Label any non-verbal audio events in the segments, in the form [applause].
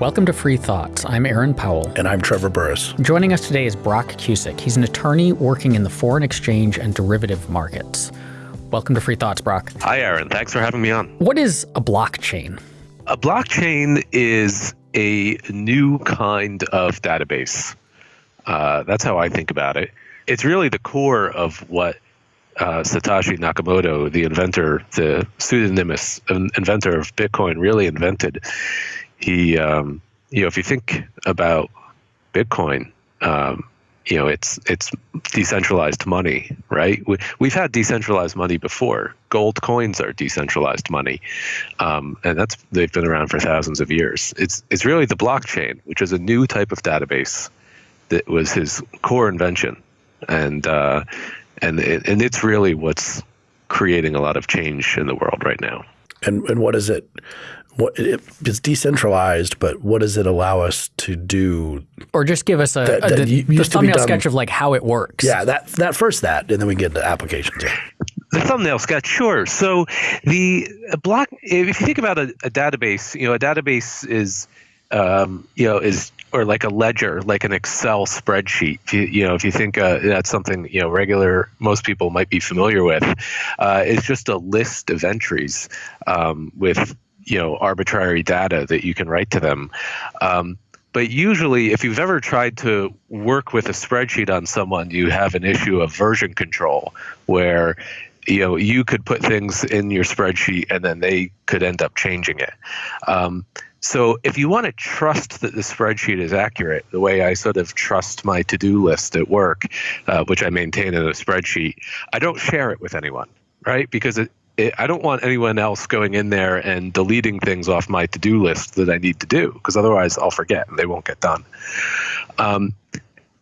Welcome to Free Thoughts. I'm Aaron Powell. And I'm Trevor Burrus. Joining us today is Brock Cusick. He's an attorney working in the foreign exchange and derivative markets. Welcome to Free Thoughts, Brock. Hi, Aaron. Thanks for having me on. What is a blockchain? A blockchain is a new kind of database. Uh, that's how I think about it. It's really the core of what uh, Satoshi Nakamoto, the inventor, the pseudonymous inventor of Bitcoin, really invented he, um, you know, if you think about Bitcoin, um, you know, it's it's decentralized money, right? We, we've had decentralized money before. Gold coins are decentralized money, um, and that's they've been around for thousands of years. It's it's really the blockchain, which is a new type of database that was his core invention, and uh, and it, and it's really what's creating a lot of change in the world right now. And and what is it? What it's decentralized, but what does it allow us to do? Or just give us a, that, a, that the, the thumbnail sketch of like how it works. Yeah, that that first that, and then we get into applications. Yeah. The thumbnail sketch, sure. So the block, if you think about a, a database, you know, a database is, um, you know, is or like a ledger, like an Excel spreadsheet. If you, you know, if you think uh, that's something you know regular, most people might be familiar with. Uh, it's just a list of entries um, with you know arbitrary data that you can write to them. Um, but usually, if you've ever tried to work with a spreadsheet on someone, you have an issue of version control where you know you could put things in your spreadsheet and then they could end up changing it. Um, so if you want to trust that the spreadsheet is accurate, the way I sort of trust my to-do list at work, uh, which I maintain in a spreadsheet, I don't share it with anyone, right? Because it, it, I don't want anyone else going in there and deleting things off my to-do list that I need to do because otherwise I'll forget and they won't get done. Um,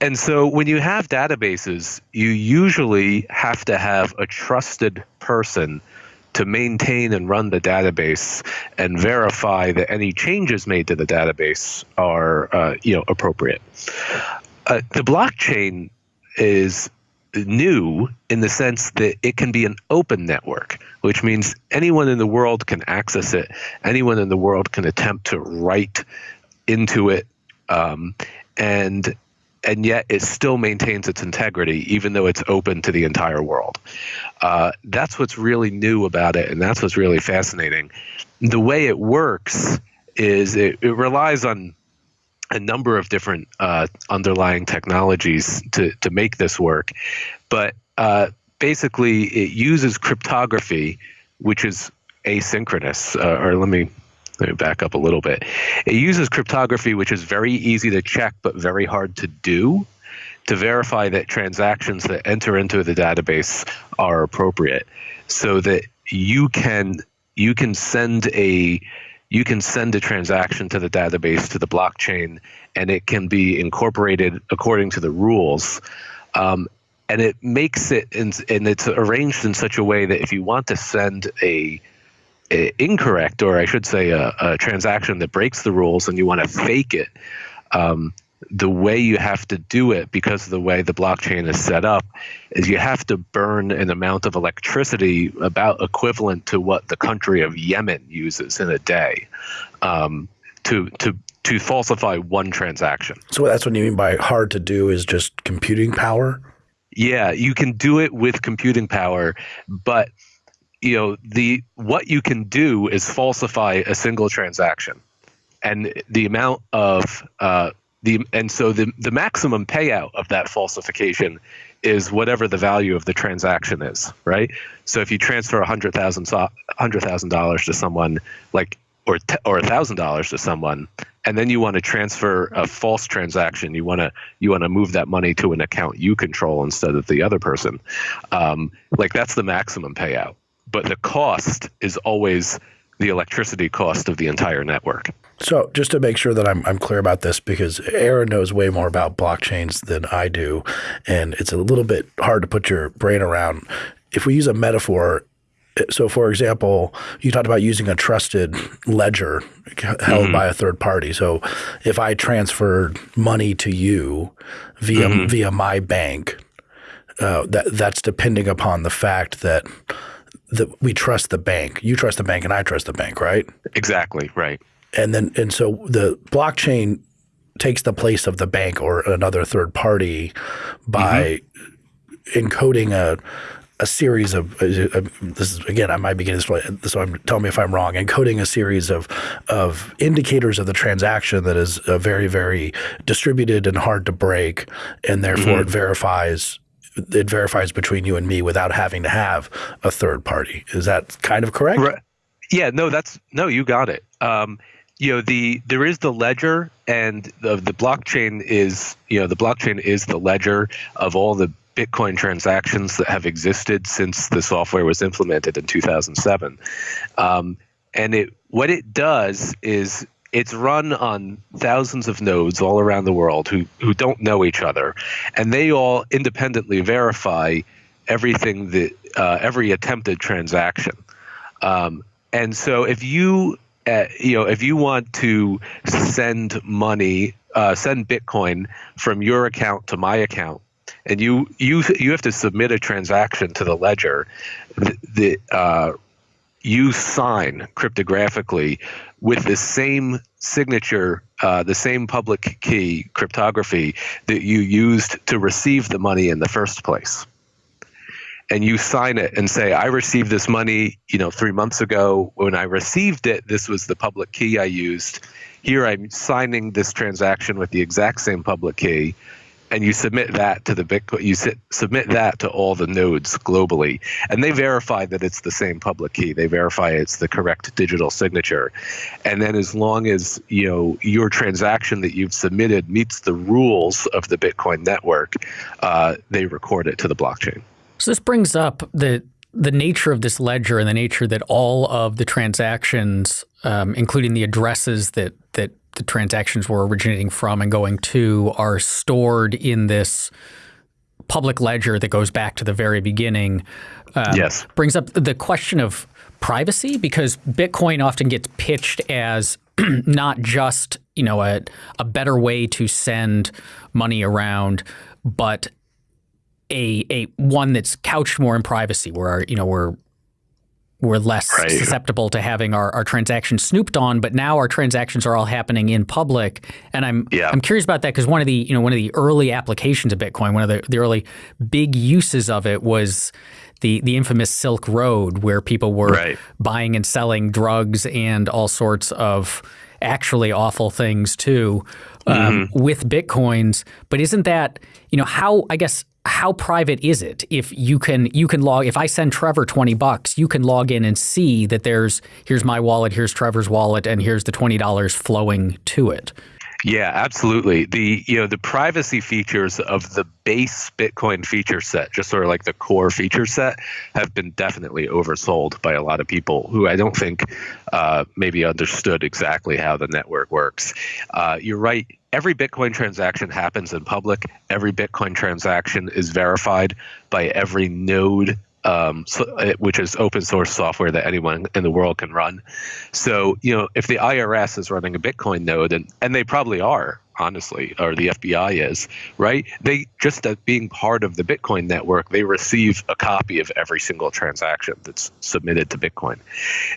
and so when you have databases, you usually have to have a trusted person to maintain and run the database and verify that any changes made to the database are uh, you know appropriate. Uh, the blockchain is new in the sense that it can be an open network, which means anyone in the world can access it. Anyone in the world can attempt to write into it, um, and and yet it still maintains its integrity, even though it's open to the entire world. Uh, that's what's really new about it, and that's what's really fascinating. The way it works is it, it relies on a number of different uh, underlying technologies to, to make this work. But uh, basically, it uses cryptography, which is asynchronous. Uh, or let me, let me back up a little bit. It uses cryptography, which is very easy to check but very hard to do, to verify that transactions that enter into the database are appropriate, so that you can you can send a you can send a transaction to the database to the blockchain and it can be incorporated according to the rules. Um, and it makes it in, and it's arranged in such a way that if you want to send a, a incorrect or i should say a, a, transaction that breaks the rules and you want to fake it um, the way you have to do it because of the way the blockchain is set up is you have to burn an amount of electricity about equivalent to what the country of Yemen uses in a day um, to to to falsify one transaction. So that's what you mean by hard to do is just computing power. Yeah, you can do it with computing power, but you know the what you can do is falsify a single transaction, and the amount of uh, the and so the the maximum payout of that falsification is whatever the value of the transaction is, right? So if you transfer a hundred thousand hundred thousand dollars to someone, like or or a thousand dollars to someone, and then you want to transfer a false transaction, you want to you want to move that money to an account you control instead of the other person. Um, like that's the maximum payout, but the cost is always the electricity cost of the entire network. So just to make sure that I'm, I'm clear about this, because Aaron knows way more about blockchains than I do, and it's a little bit hard to put your brain around. If we use a metaphor, so for example, you talked about using a trusted ledger held mm by a third party. So if I transferred money to you via mm via my bank, uh, that that's depending upon the fact that that we trust the bank. You trust the bank, and I trust the bank, right? Exactly right and then and so the blockchain takes the place of the bank or another third party by mm-hmm. encoding a a series of uh, this is again I might be getting this so I'm tell me if I'm wrong encoding a series of of indicators of the transaction that is uh, very very distributed and hard to break and therefore mm-hmm. it verifies it verifies between you and me without having to have a third party is that kind of correct right. yeah no that's no you got it um, you know the there is the ledger and the the blockchain is you know the blockchain is the ledger of all the Bitcoin transactions that have existed since the software was implemented in 2007. Um, and it what it does is it's run on thousands of nodes all around the world who who don't know each other, and they all independently verify everything that uh, every attempted transaction. Um, and so if you uh, you know if you want to send money, uh, send Bitcoin from your account to my account and you you you have to submit a transaction to the ledger that uh, you sign cryptographically with the same signature, uh, the same public key cryptography that you used to receive the money in the first place. And you sign it and say, I received this money, you know, three months ago. When I received it, this was the public key I used. Here I'm signing this transaction with the exact same public key and you submit that to the Bitcoin, you sit, submit that to all the nodes globally, and they verify that it's the same public key. They verify it's the correct digital signature, and then as long as you know your transaction that you've submitted meets the rules of the Bitcoin network, uh, they record it to the blockchain. So this brings up the the nature of this ledger and the nature that all of the transactions, um, including the addresses that that the transactions were originating from and going to are stored in this public ledger that goes back to the very beginning. Um, yes. Brings up the question of privacy because Bitcoin often gets pitched as [clears throat] not just you know a, a better way to send money around, but a a one that's couched more in privacy, where our, you know we're we're less right. susceptible to having our, our transactions snooped on, but now our transactions are all happening in public. And I'm yeah. I'm curious about that because one of the you know one of the early applications of Bitcoin, one of the, the early big uses of it was the the infamous Silk Road, where people were right. buying and selling drugs and all sorts of actually awful things too um, mm-hmm. with bitcoins. But isn't that you know how I guess how private is it? If you can you can log if I send Trevor 20 bucks you can log in and see that there's here's my wallet here's Trevor's wallet and here's the $20 flowing to it yeah, absolutely. The you know the privacy features of the base Bitcoin feature set, just sort of like the core feature set, have been definitely oversold by a lot of people who I don't think uh, maybe understood exactly how the network works. Uh, you're right. Every Bitcoin transaction happens in public. Every Bitcoin transaction is verified by every node um, uh, which is open source software that anyone in the world can run. So, you know, if the IRS is running a Bitcoin node, and, and they probably are, honestly, or the FBI is, right? They just as being part of the Bitcoin network, they receive a copy of every single transaction that's submitted to Bitcoin.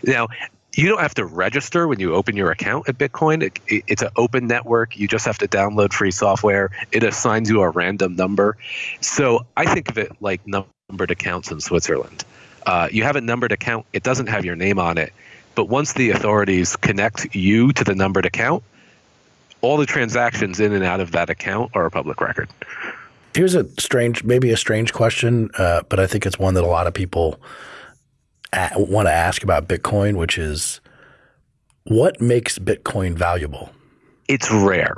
Now, you don't have to register when you open your account at Bitcoin. It, it, it's an open network. You just have to download free software. It assigns you a random number. So I think of it like numbered accounts in Switzerland. Uh, you have a numbered account, it doesn't have your name on it. But once the authorities connect you to the numbered account, all the transactions in and out of that account are a public record. Here's a strange, maybe a strange question, uh, but I think it's one that a lot of people want to ask about Bitcoin, which is what makes Bitcoin valuable? It's rare.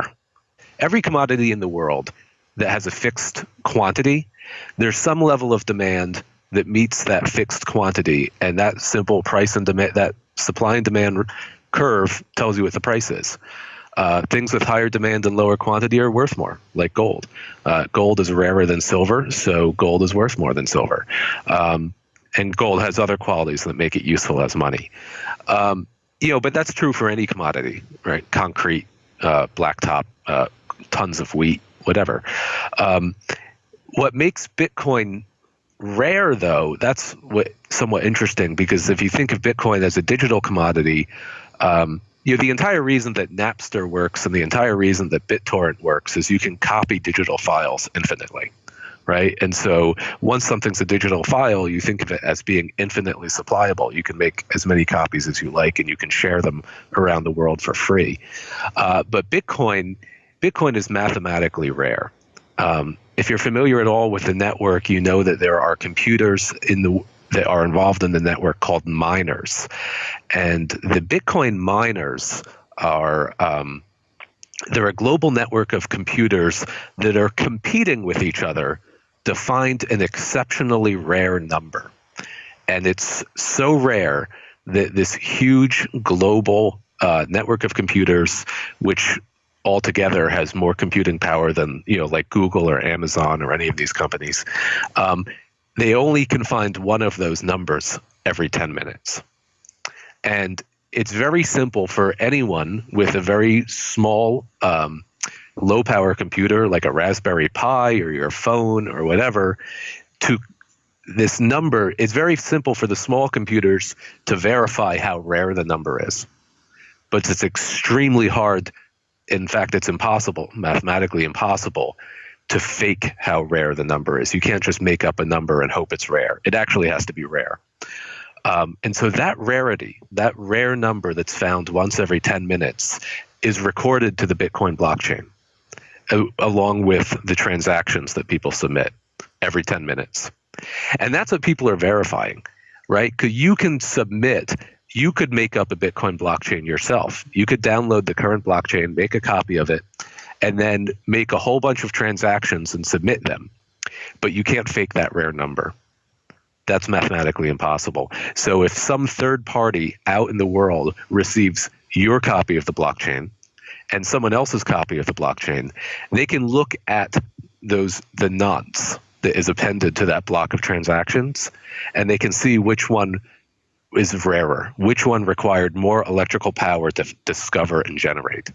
Every commodity in the world that has a fixed quantity there's some level of demand that meets that fixed quantity, and that simple price and demand, that supply and demand curve tells you what the price is. Uh, things with higher demand and lower quantity are worth more, like gold. Uh, gold is rarer than silver, so gold is worth more than silver. Um, and gold has other qualities that make it useful as money. Um, you know, but that's true for any commodity, right? Concrete, uh, blacktop, uh, tons of wheat, whatever. Um, what makes Bitcoin rare, though, that's what somewhat interesting because if you think of Bitcoin as a digital commodity, um, you know, the entire reason that Napster works and the entire reason that BitTorrent works is you can copy digital files infinitely, right? And so once something's a digital file, you think of it as being infinitely supplyable. You can make as many copies as you like, and you can share them around the world for free. Uh, but Bitcoin, Bitcoin is mathematically rare. Um, if you're familiar at all with the network, you know that there are computers in the that are involved in the network called miners. And the Bitcoin miners are um, they're a global network of computers that are competing with each other to find an exceptionally rare number. And it's so rare that this huge global uh, network of computers, which altogether has more computing power than you know like Google or Amazon or any of these companies, um, they only can find one of those numbers every 10 minutes. And it's very simple for anyone with a very small, um, low power computer like a Raspberry Pi or your phone or whatever to this number. It's very simple for the small computers to verify how rare the number is. But it's extremely hard. In fact, it's impossible, mathematically impossible, to fake how rare the number is. You can't just make up a number and hope it's rare. It actually has to be rare. Um, and so that rarity, that rare number that's found once every 10 minutes, is recorded to the Bitcoin blockchain along with the transactions that people submit every 10 minutes. And that's what people are verifying, right? Because you can submit, you could make up a Bitcoin blockchain yourself. You could download the current blockchain, make a copy of it, and then make a whole bunch of transactions and submit them. But you can't fake that rare number. That's mathematically impossible. So if some third party out in the world receives your copy of the blockchain and someone else's copy of the blockchain, they can look at those the nonce that is appended to that block of transactions and they can see which one is rarer, which one required more electrical power to discover and generate?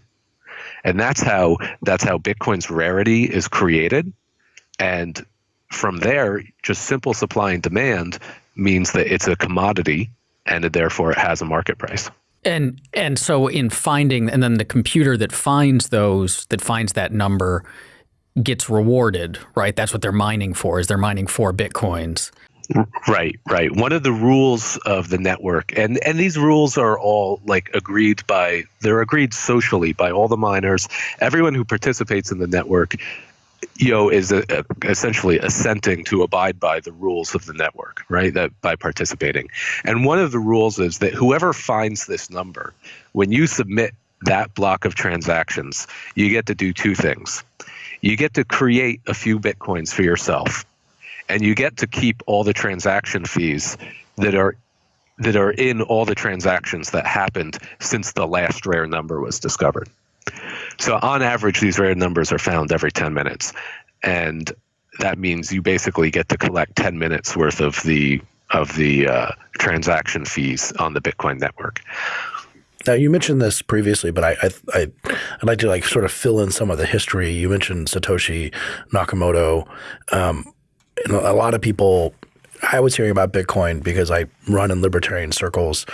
And that's how that's how bitcoin's rarity is created. And from there just simple supply and demand means that it's a commodity and therefore it has a market price. And and so in finding and then the computer that finds those that finds that number gets rewarded right? That's what they're mining for is they're mining for bitcoins Right, right. One of the rules of the network, and and these rules are all like agreed by. They're agreed socially by all the miners. Everyone who participates in the network, you know, is a, a, essentially assenting to abide by the rules of the network, right? That by participating. And one of the rules is that whoever finds this number, when you submit that block of transactions, you get to do two things. You get to create a few bitcoins for yourself and you get to keep all the transaction fees that are that are in all the transactions that happened since the last rare number was discovered. So on average, these rare numbers are found every 10 minutes, and that means you basically get to collect 10 minutes worth of the of the uh, transaction fees on the Bitcoin network. Now you mentioned this previously, but I, I, I would like to like sort of fill in some of the history. You mentioned Satoshi Nakamoto. Um, a lot of people I was hearing about Bitcoin because I run in libertarian circles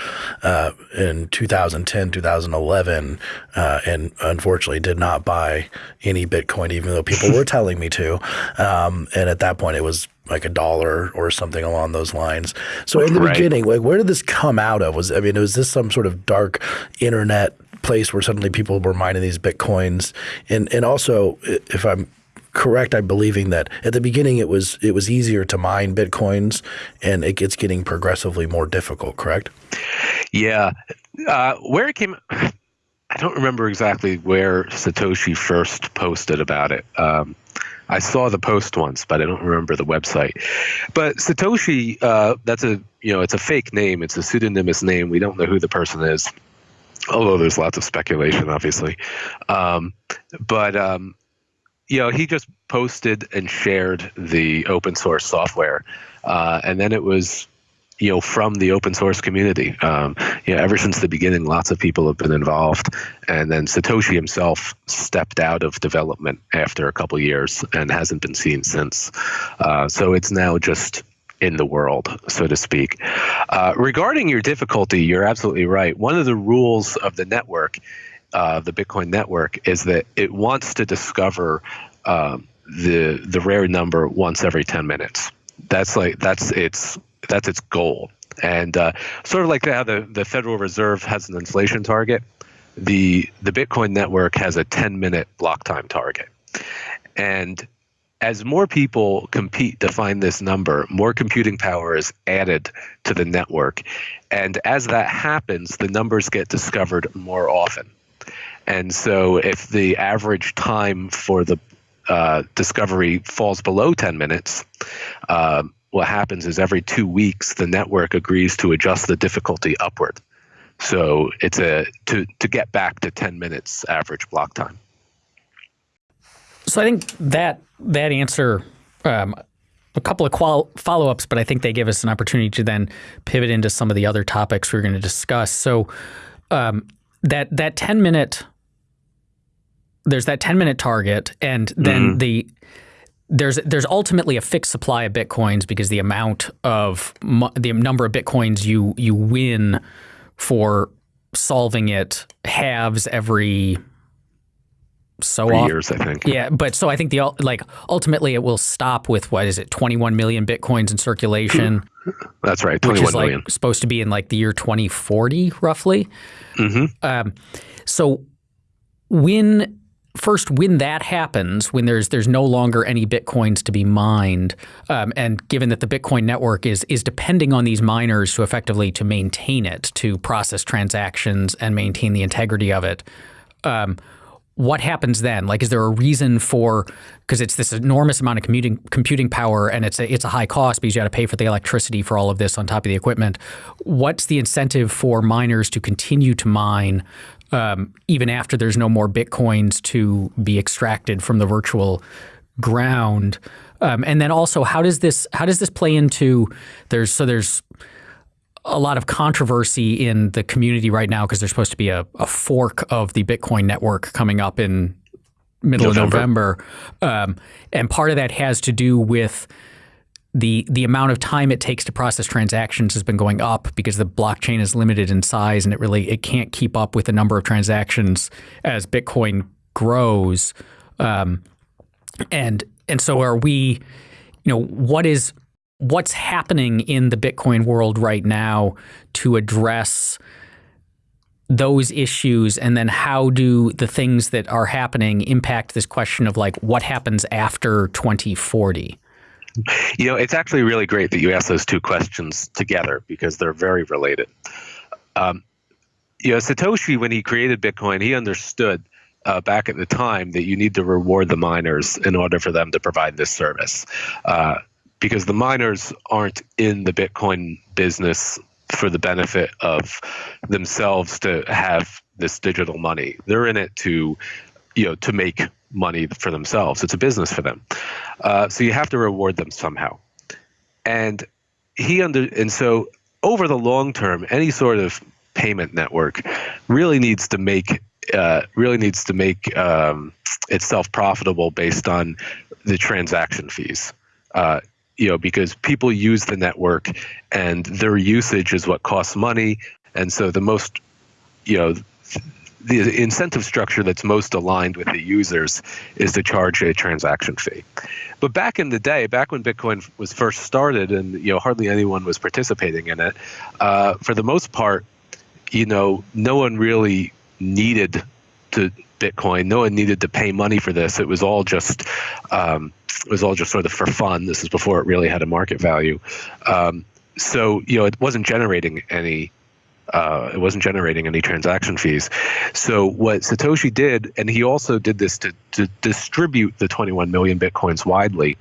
uh, in 2010, 2011, uh, and unfortunately did not buy any Bitcoin, even though people were [laughs] telling me to. Um, and at that point, it was like a dollar or something along those lines. So in the right. beginning, like where did this come out of? Was I mean, was this some sort of dark internet place where suddenly people were mining these bitcoins? And and also, if I'm correct, I'm believing that at the beginning it was it was easier to mine bitcoins, and it gets getting progressively more difficult. Correct? Yeah, uh, where it came. I don't remember exactly where Satoshi first posted about it. Um, I saw the post once, but I don't remember the website. But Satoshi, uh, that's a you know, it's a fake name. It's a pseudonymous name. We don't know who the person is, although there's lots of speculation, obviously. Um, but um, you know, he just posted and shared the open source software, uh, and then it was, you know, from the open source community. Um, you know, ever since the beginning, lots of people have been involved, and then Satoshi himself stepped out of development after a couple years and hasn't been seen since. Uh, so it's now just in the world, so to speak. Uh, regarding your difficulty, you're absolutely right. One of the rules of the network, uh, the Bitcoin network, is that it wants to discover um, the the rare number once every 10 minutes. That's like that's its that's its goal. And uh, sort of like how the, the Federal Reserve has an inflation target, the the Bitcoin network has a 10 minute block time target. And as more people compete to find this number, more computing power is added to the network. And as that happens, the numbers get discovered more often. And so if the average time for the uh, discovery falls below 10 minutes, uh, what happens is every two weeks the network agrees to adjust the difficulty upward. So it's a to to get back to 10 minutes average block time. So I think that that answer, um, a couple of qual- follow ups, but I think they give us an opportunity to then pivot into some of the other topics we're going to discuss. So um, that that 10 minute there's that 10 minute target and then mm-hmm. the there's there's ultimately a fixed supply of bitcoins because the amount of the number of bitcoins you you win for solving it halves every so Three years, I think. Yeah, but so I think the like ultimately it will stop with what is it, 21 million bitcoins in circulation. [laughs] That's right, 21 which is million. like supposed to be in like the year 2040, roughly. Mm-hmm. Um, so when first when that happens, when there's there's no longer any bitcoins to be mined, um, and given that the Bitcoin network is is depending on these miners to effectively to maintain it, to process transactions and maintain the integrity of it. Um, what happens then? Like, is there a reason for because it's this enormous amount of commuting, computing power and it's a, it's a high cost because you got to pay for the electricity for all of this on top of the equipment. What's the incentive for miners to continue to mine um, even after there's no more bitcoins to be extracted from the virtual ground. Um, and then also, how does this how does this play into there's so there's a lot of controversy in the community right now because there's supposed to be a, a, fork of the Bitcoin network coming up in middle November. of November, um, and part of that has to do with the the amount of time it takes to process transactions has been going up because the blockchain is limited in size and it really it can't keep up with the number of transactions as Bitcoin grows. Um, and and so are we, you know, what is what's happening in the Bitcoin world right now to address those issues and then how do the things that are happening impact this question of like what happens after 2040 you know, it's actually really great that you asked those two questions together because they're very related. Um, you know, Satoshi, when he created Bitcoin, he understood uh, back at the time that you need to reward the miners in order for them to provide this service. Uh, because the miners aren't in the Bitcoin business for the benefit of themselves to have this digital money. They're in it to, you know, to make money for themselves. It's a business for them. Uh, so you have to reward them somehow. And he under and so over the long term, any sort of payment network really needs to make uh, really needs to make um, itself profitable based on the transaction fees. Uh, you know, because people use the network, and their usage is what costs money, and so the most, you know, the incentive structure that's most aligned with the users is to charge a transaction fee. But back in the day, back when Bitcoin was first started, and you know hardly anyone was participating in it, uh, for the most part, you know, no one really needed to Bitcoin. No one needed to pay money for this. It was all just um, it was all just sort of for fun. This is before it really had a market value. Um, so you know, it wasn't generating any uh, it wasn't generating any transaction fees. So what Satoshi did, and he also did this to, to distribute the 21 million bitcoins widely,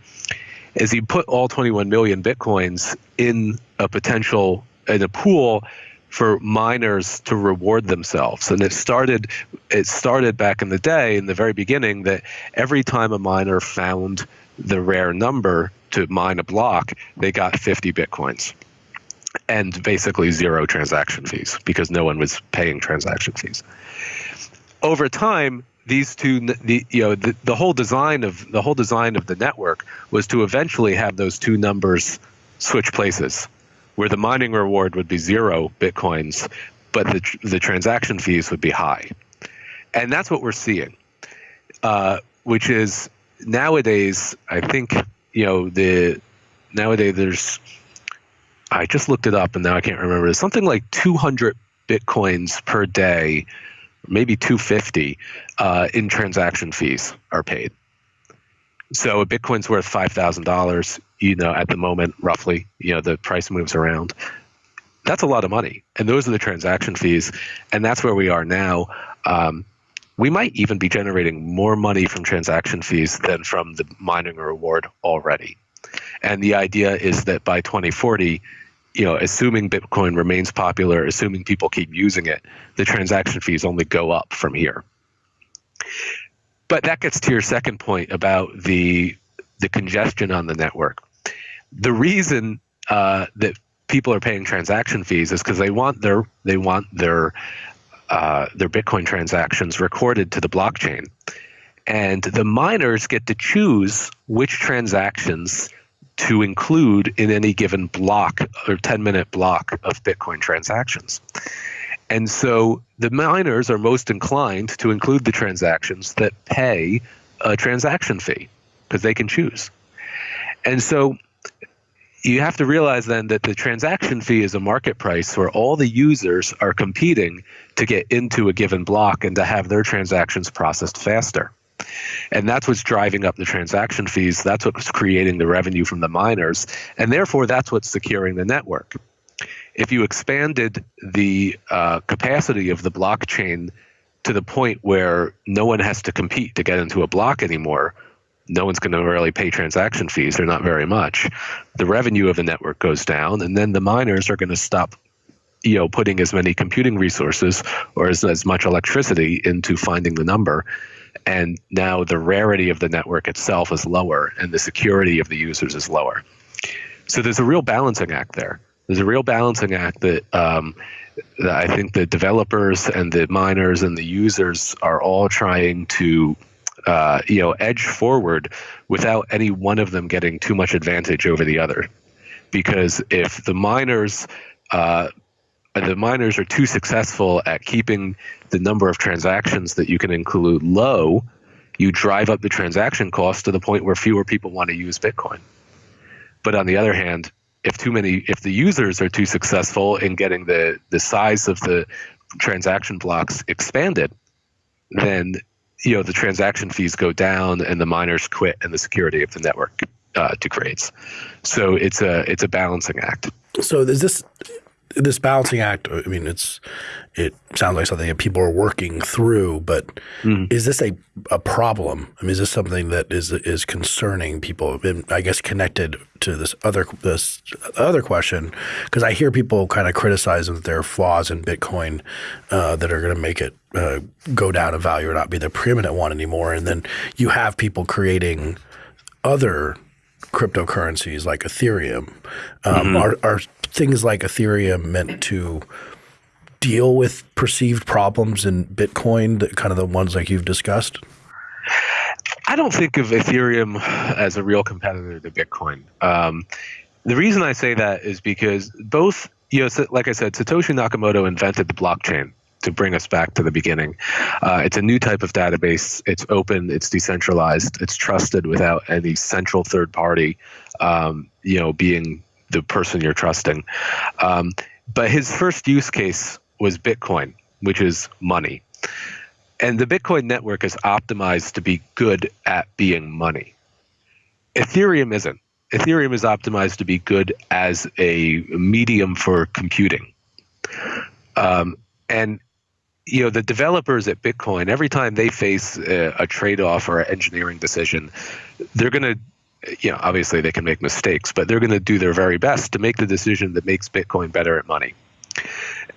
is he put all 21 million bitcoins in a potential in a pool for miners to reward themselves. And it started it started back in the day in the very beginning that every time a miner found the rare number to mine a block, they got 50 bitcoins and basically zero transaction fees because no one was paying transaction fees. Over time, these two, the, you know, the, the whole design of the whole design of the network was to eventually have those two numbers switch places, where the mining reward would be zero bitcoins, but the the transaction fees would be high, and that's what we're seeing, uh, which is nowadays. I think you know the nowadays there's. I just looked it up and now I can't remember. There's something like 200 bitcoins per day, maybe 250 uh, in transaction fees are paid. So a Bitcoin's worth five thousand dollars. You know, at the moment, roughly. You know, the price moves around. That's a lot of money, and those are the transaction fees, and that's where we are now. Um, we might even be generating more money from transaction fees than from the mining reward already. And the idea is that by 2040, you know, assuming Bitcoin remains popular, assuming people keep using it, the transaction fees only go up from here. But that gets to your second point about the the congestion on the network. The reason uh, that people are paying transaction fees is because they want their they want their uh, their Bitcoin transactions recorded to the blockchain, and the miners get to choose which transactions to include in any given block or 10 minute block of Bitcoin transactions. And so the miners are most inclined to include the transactions that pay a transaction fee because they can choose. And so you have to realize then that the transaction fee is a market price where all the users are competing to get into a given block and to have their transactions processed faster. And that's what's driving up the transaction fees. That's what's creating the revenue from the miners. And therefore, that's what's securing the network. If you expanded the uh, capacity of the blockchain to the point where no one has to compete to get into a block anymore, no one's going to really pay transaction fees or not very much. The revenue of the network goes down, and then the miners are going to stop you know putting as many computing resources or as, as much electricity into finding the number and now the rarity of the network itself is lower and the security of the users is lower. So there's a real balancing act there. There's a real balancing act that, um, that I think the developers and the miners and the users are all trying to uh, you know edge forward without any one of them getting too much advantage over the other. Because if the miners uh, the miners are too successful at keeping the number of transactions that you can include low, you drive up the transaction cost to the point where fewer people want to use Bitcoin. But on the other hand, if too many, if the users are too successful in getting the the size of the transaction blocks expanded, then you know the transaction fees go down and the miners quit and the security of the network uh, degrades. So it's a it's a balancing act. So is this this balancing act, I mean, it's it sounds like something that people are working through, but mm. is this a, a problem? I mean, is this something that is is concerning people? And I guess connected to this other this other question, because I hear people kind of criticizing that there are flaws in Bitcoin uh, that are going to make it uh, go down in value or not be the preeminent one anymore, and then you have people creating other cryptocurrencies like Ethereum. Um, mm-hmm. Are, are things like Ethereum meant to deal with perceived problems in Bitcoin, the, kind of the ones like you've discussed? I don't think of Ethereum as a real competitor to Bitcoin. Um, the reason I say that is because both, you know, like I said, Satoshi Nakamoto invented the blockchain to bring us back to the beginning. Uh, it's a new type of database. It's open. It's decentralized. It's trusted without any central third party, um, you know, being the person you're trusting. Um, but his first use case was Bitcoin, which is money. And the Bitcoin network is optimized to be good at being money. Ethereum isn't. Ethereum is optimized to be good as a medium for computing. Um, and you know the developers at Bitcoin, every time they face a, a trade-off or an engineering decision, they're going to you know, obviously they can make mistakes, but they're going to do their very best to make the decision that makes Bitcoin better at money.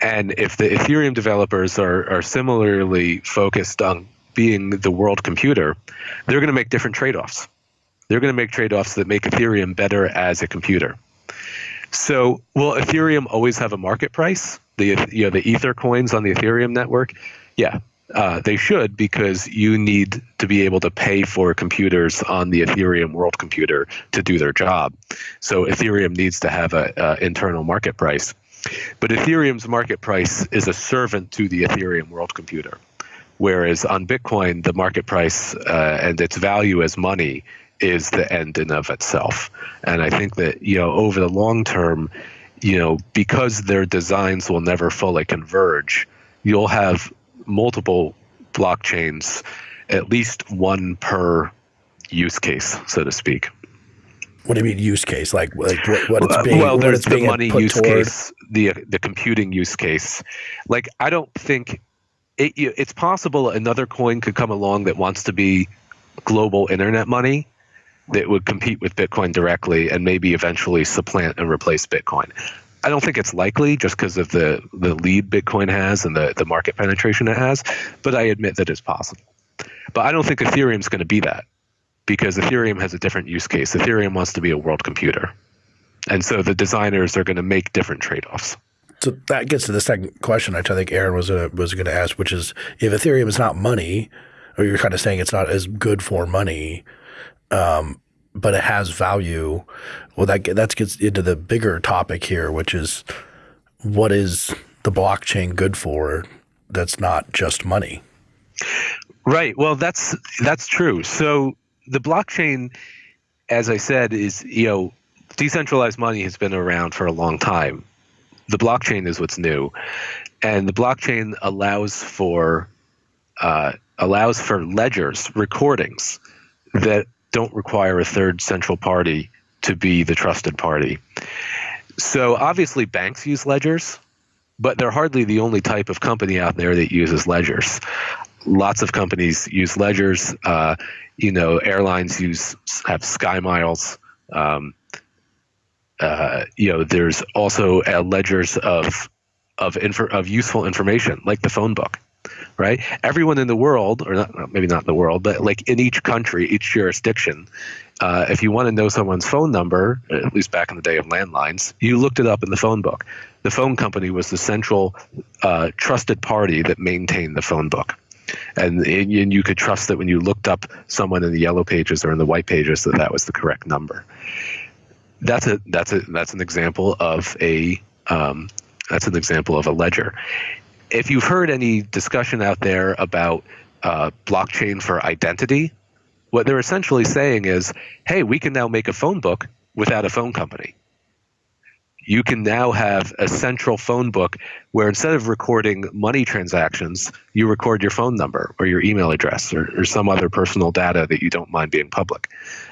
And if the Ethereum developers are, are similarly focused on being the world computer, they're going to make different trade offs. They're going to make trade offs that make Ethereum better as a computer. So, will Ethereum always have a market price? The you know the Ether coins on the Ethereum network, yeah, Uh, they should because you need to be able to pay for computers on the Ethereum world computer to do their job. So Ethereum needs to have an internal market price. But Ethereum's market price is a servant to the Ethereum world computer. Whereas on Bitcoin, the market price uh, and its value as money is the end in of itself. And I think that, you know, over the long term, you know, because their designs will never fully converge, you'll have multiple blockchains, at least one per use case, so to speak. What do you mean use case? Like, like what, what it's being? well, there's the money use toward? case, the the computing use case. Like, I don't think it, it's possible another coin could come along that wants to be global internet money that would compete with Bitcoin directly and maybe eventually supplant and replace Bitcoin. I don't think it's likely just because of the, the lead Bitcoin has and the, the market penetration it has, but I admit that it's possible. But I don't think Ethereum is going to be that because Ethereum has a different use case. Ethereum wants to be a world computer. And so the designers are going to make different trade offs. So that gets to the second question, which I think Aaron was uh, was going to ask, which is if Ethereum is not money, or you're kind of saying it's not as good for money, um, but it has value. Well, that that gets into the bigger topic here, which is what is the blockchain good for? That's not just money. Right. Well, that's that's true. So the blockchain, as I said, is you know decentralized money has been around for a long time the blockchain is what's new, and the blockchain allows for uh, allows for ledgers, recordings that don't require a third central party to be the trusted party. So obviously, banks use ledgers, but they're hardly the only type of company out there that uses ledgers. Lots of companies use ledgers. Uh, you know, airlines use have sky miles. Um, uh, you know, there's also uh, ledgers of of of useful information, like the phone book, right? Everyone in the world, or not, maybe not the world, but like in each country, each jurisdiction, uh, if you want to know someone's phone number, at least back in the day of landlines, you looked it up in the phone book. The phone company was the central uh, trusted party that maintained the phone book. And, and you could trust that when you looked up someone in the yellow pages or in the white pages that that was the correct number that's a that's a that's an example of a um, that's an example of a ledger. If you've heard any discussion out there about uh, blockchain for identity, what they're essentially saying is, hey, we can now make a phone book without a phone company you can now have a central phone book where instead of recording money transactions, you record your phone number or your email address or, or, some other personal data that you don't mind being public.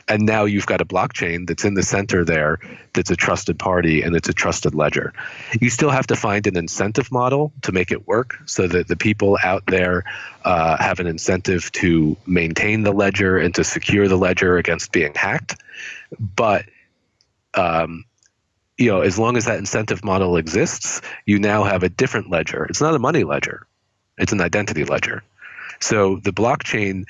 And now you've got a blockchain that's in the center there that's a trusted party and it's a trusted ledger. You still have to find an incentive model to make it work so that the people out there uh, have an incentive to maintain the ledger and to secure the ledger against being hacked. But um, you know, as long as that incentive model exists, you now have a different ledger. It's not a money ledger; it's an identity ledger. So the blockchain,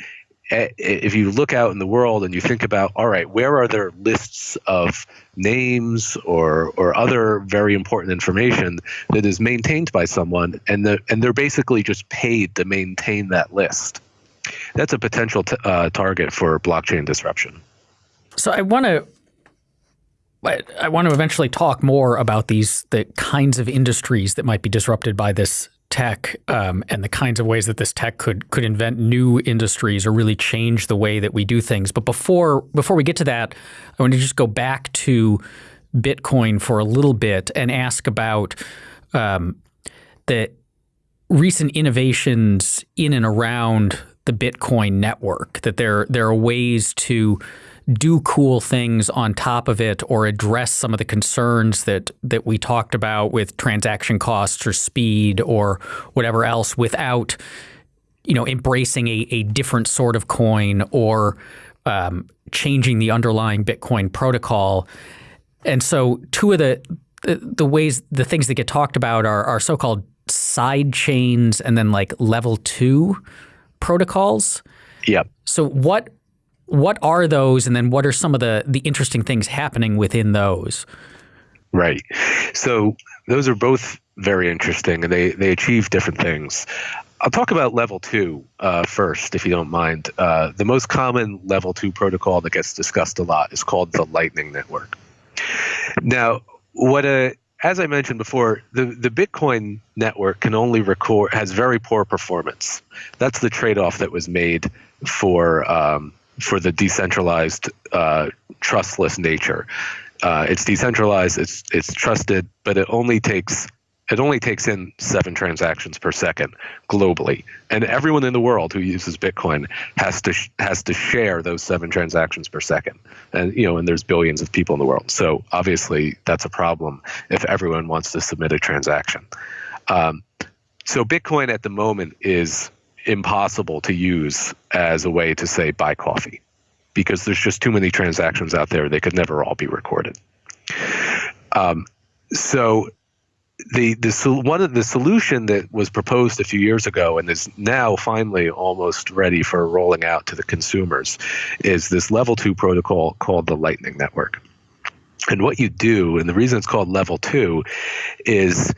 eh, if you look out in the world and you think about, all right, where are there lists of names or or other very important information that is maintained by someone, and the, and they're basically just paid to maintain that list. That's a potential uh, target for blockchain disruption. So I want to I want to eventually talk more about these the kinds of industries that might be disrupted by this tech um, and the kinds of ways that this tech could could invent new industries or really change the way that we do things. But before before we get to that, I want to just go back to Bitcoin for a little bit and ask about um, the recent innovations in and around the Bitcoin network. That there there are ways to do cool things on top of it or address some of the concerns that that we talked about with transaction costs or speed or whatever else without you know embracing a, a different sort of coin or um, changing the underlying Bitcoin protocol. And so two of the, the the ways the things that get talked about are, are so-called side chains and then like level two protocols. Yep. So what what are those, and then what are some of the the interesting things happening within those? Right. So those are both very interesting, and they they achieve different things. I'll talk about level two uh, first, if you don't mind. Uh, the most common level two protocol that gets discussed a lot is called the Lightning Network. Now, what a as I mentioned before, the, the Bitcoin network can only record has very poor performance. That's the trade-off that was made for um, for the decentralized, uh, trustless nature. Uh, it's decentralized, it's it's trusted, but it only takes it only takes in seven transactions per second globally, and everyone in the world who uses Bitcoin has to has to share those seven transactions per second. And you know, and there's billions of people in the world, so obviously that's a problem if everyone wants to submit a transaction. Um, so Bitcoin at the moment is impossible to use as a way to say buy coffee because there's just too many transactions out there; they could never all be recorded. Um, so the the one of the solution that was proposed a few years ago and is now finally almost ready for rolling out to the consumers is this level two protocol called the Lightning Network. And what you do, and the reason it's called level two, is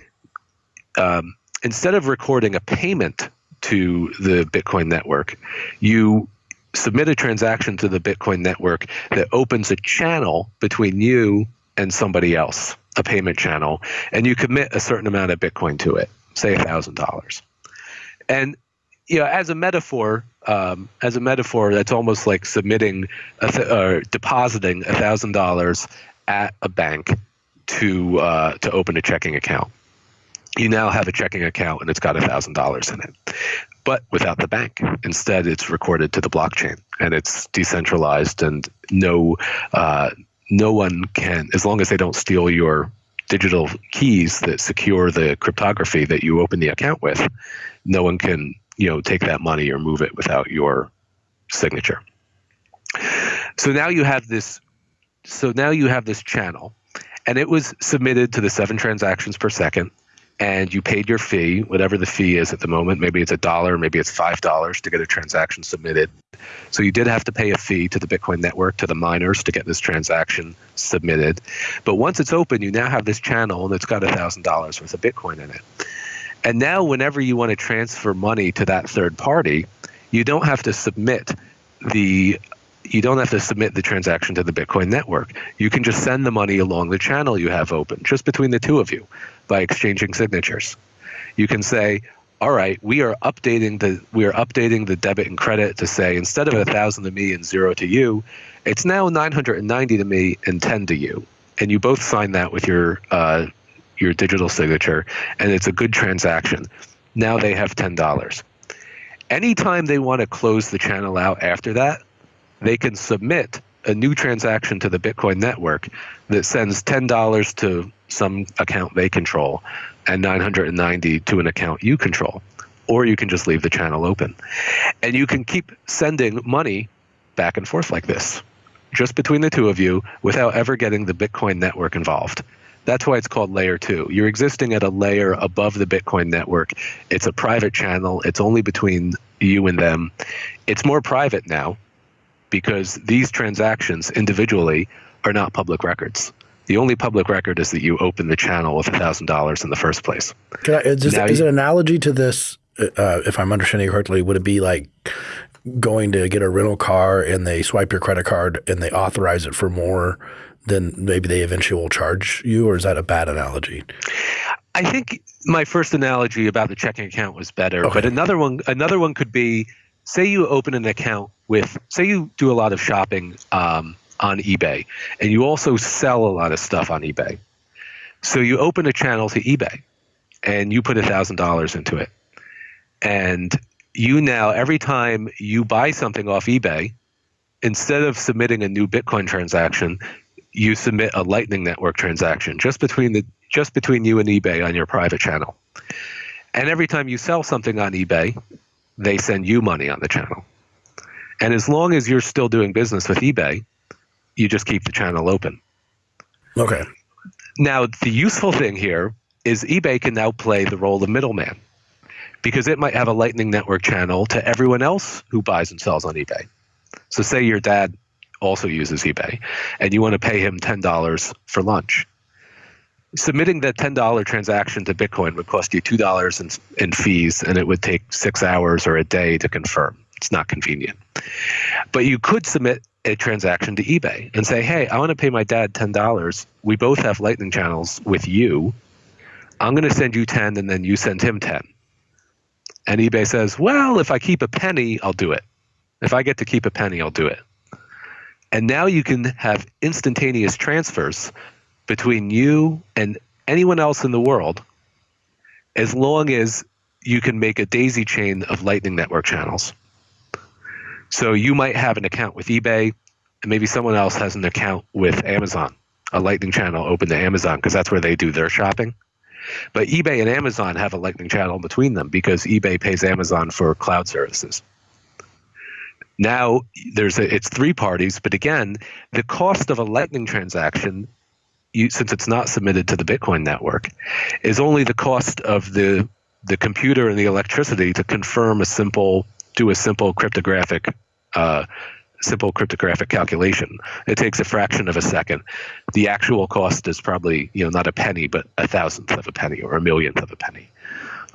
um, instead of recording a payment to the Bitcoin network, you submit a transaction to the Bitcoin network that opens a channel between you and somebody else a payment channel and you commit a certain amount of Bitcoin to it, say a thousand dollars. And you know, as a metaphor, um, as a metaphor, that's almost like submitting or depositing a thousand dollars at a bank to uh, to open a checking account. You now have a checking account and it's got a thousand dollars in it, but without the bank. Instead, it's recorded to the blockchain and it's decentralized and no uh, no one can, as long as they don't steal your digital keys that secure the cryptography that you open the account with, no one can, you know, take that money or move it without your signature. So now you have this so now you have this channel and it was submitted to the seven transactions per second and you paid your fee, whatever the fee is at the moment. Maybe it's a dollar, maybe it's five dollars to get a transaction submitted. So you did have to pay a fee to the Bitcoin network, to the miners to get this transaction submitted. But once it's open, you now have this channel and it's got a thousand dollars worth of Bitcoin in it. And now whenever you want to transfer money to that third party, you don't have to submit the you don't have to submit the transaction to the Bitcoin network. You can just send the money along the channel you have open, just between the two of you, by exchanging signatures. You can say, all right, we are updating the we are updating the debit and credit to say instead of a thousand to me and zero to you, it's now 990 to me and 10 to you, and you both sign that with your uh, your digital signature, and it's a good transaction. Now they have ten dollars. Anytime they want to close the channel out after that, they can submit a new transaction to the Bitcoin network that sends $10 to some account they control and 990 to an account you control. Or you can just leave the channel open. And you can keep sending money back and forth like this just between the two of you without ever getting the bitcoin network involved. That's why it's called layer 2 you're existing at a layer above the bitcoin network. It's a private channel. It's only between you and them. It's more private now because these transactions individually are not public records. The only public record is that you open the channel with $1,000 in the first place. I, is, this, is it an analogy to this, uh, if I'm understanding correctly, would it be like going to get a rental car and they swipe your credit card and they authorize it for more than maybe they eventually will charge you, or is that a bad analogy? I think my first analogy about the checking account was better, okay. but another one another one could be say you open an account with, say you do a lot of shopping um, on eBay and you also sell a lot of stuff on eBay. So you open a channel to eBay and you put $1,000 into it. And you now, every time you buy something off eBay, instead of submitting a new Bitcoin transaction, you submit a Lightning Network transaction just between the just between you and eBay on your private channel. And every time you sell something on eBay, they send you money on the channel. And as long as you're still doing business with eBay, you just keep the channel open. Okay. Now, the useful thing here is eBay can now play the role of middleman because it might have a Lightning Network channel to everyone else who buys and sells on eBay. So, say your dad also uses eBay and you want to pay him $10 for lunch. submitting that $10 transaction to Bitcoin would cost you $2 in, in fees and it would take six hours or a day to confirm. It's not convenient. But you could submit a transaction to eBay and say, hey, I want to pay my dad $10. We both have Lightning channels with you. I'm going to send you 10 and then you send him 10. And eBay says, well, if I keep a penny, I'll do it. If I get to keep a penny, I'll do it. And now you can have instantaneous transfers between you and anyone else in the world as long as you can make a daisy chain of Lightning Network channels. So you might have an account with eBay, and maybe someone else has an account with Amazon, a Lightning channel open to Amazon because that's where they do their shopping. But eBay and Amazon have a Lightning channel between them because eBay pays Amazon for cloud services. Now there's a, it's three parties, but again, the cost of a Lightning transaction, you, since it's not submitted to the Bitcoin network, is only the cost of the the computer and the electricity to confirm a simple do a simple cryptographic uh, simple cryptographic calculation. It takes a fraction of a second. The actual cost is probably you know not a penny, but a thousandth of a penny or a millionth of a penny.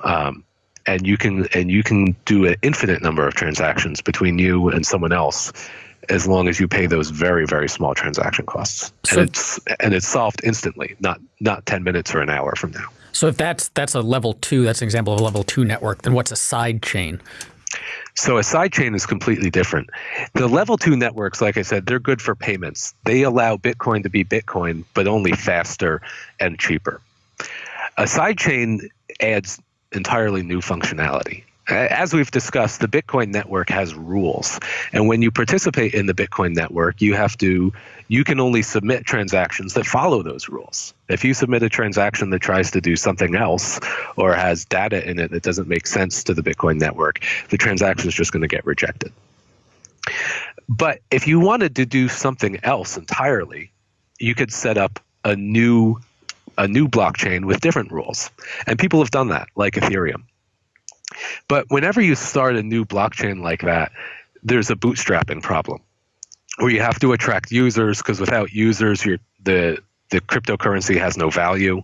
Um, and you can and you can do an infinite number of transactions between you and someone else as long as you pay those very very small transaction costs so, and it's and it's solved instantly not not 10 minutes or an hour from now so if that's that's a level 2 that's an example of a level 2 network then what's a side chain so a sidechain is completely different. The level two networks, like I said, they're good for payments. They allow Bitcoin to be Bitcoin, but only faster and cheaper. A sidechain adds entirely new functionality Uh, as we've discussed, the Bitcoin network has rules. And when you participate in the Bitcoin network, you have to you can only submit transactions that follow those rules. If you submit a transaction that tries to do something else or has data in it that doesn't make sense to the Bitcoin network, the transaction is just going to get rejected. But if you wanted to do something else entirely, you could set up a new a new blockchain with different rules. And people have done that, like Ethereum. But whenever you start a new blockchain like that, there's a bootstrapping problem where you have to attract users because without users, the the cryptocurrency has no value,